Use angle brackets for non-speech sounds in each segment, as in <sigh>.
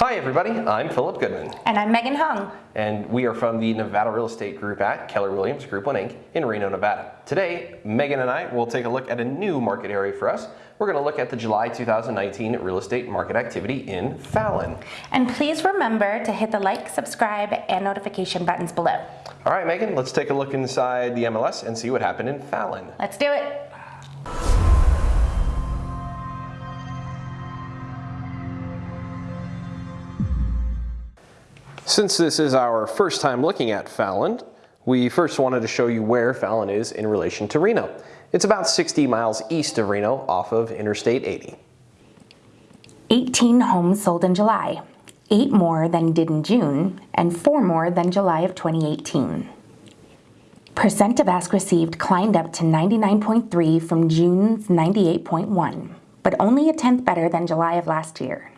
Hi everybody, I'm Philip Goodman. And I'm Megan Hung. And we are from the Nevada Real Estate Group at Keller Williams Group 1 Inc. in Reno, Nevada. Today, Megan and I will take a look at a new market area for us. We're going to look at the July 2019 real estate market activity in Fallon. And please remember to hit the like, subscribe, and notification buttons below. All right, Megan, let's take a look inside the MLS and see what happened in Fallon. Let's do it. Since this is our first time looking at Fallon, we first wanted to show you where Fallon is in relation to Reno. It's about 60 miles east of Reno off of Interstate 80. 18 homes sold in July, 8 more than did in June, and 4 more than July of 2018. Percent of ask received climbed up to 99.3 from June's 98.1, but only a tenth better than July of last year.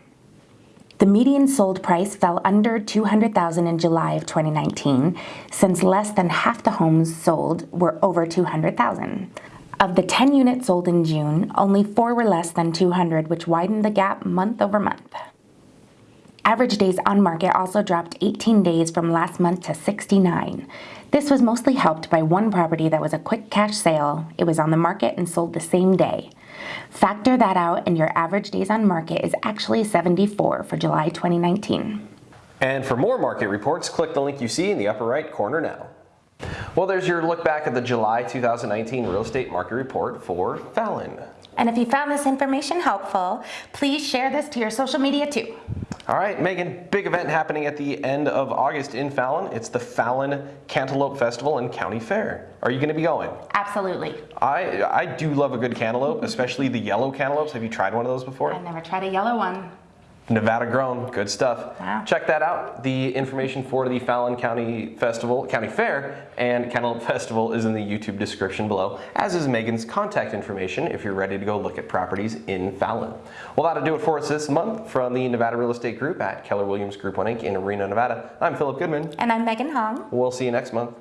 The median sold price fell under 200,000 in July of 2019, since less than half the homes sold were over 200,000. Of the 10 units sold in June, only 4 were less than 200, which widened the gap month over month. Average days on market also dropped 18 days from last month to 69. This was mostly helped by one property that was a quick cash sale. It was on the market and sold the same day. Factor that out and your average days on market is actually 74 for July 2019. And for more market reports, click the link you see in the upper right corner now. Well, there's your look back at the July 2019 real estate market report for Fallon. And if you found this information helpful, please share this to your social media too. All right, Megan, big event happening at the end of August in Fallon. It's the Fallon Cantaloupe Festival and County Fair. Are you going to be going? Absolutely. I I do love a good cantaloupe, especially the yellow cantaloupes. Have you tried one of those before? I've never tried a yellow one. Nevada grown, good stuff. Wow. Check that out. The information for the Fallon County Festival, County Fair, and Cantaloupe <laughs> Festival is in the YouTube description below, as is Megan's contact information if you're ready to go look at properties in Fallon. Well, that'll do it for us this month from the Nevada Real Estate Group at Keller Williams Group 1 Inc. in Reno, Nevada. I'm Philip Goodman. And I'm Megan Hong. We'll see you next month.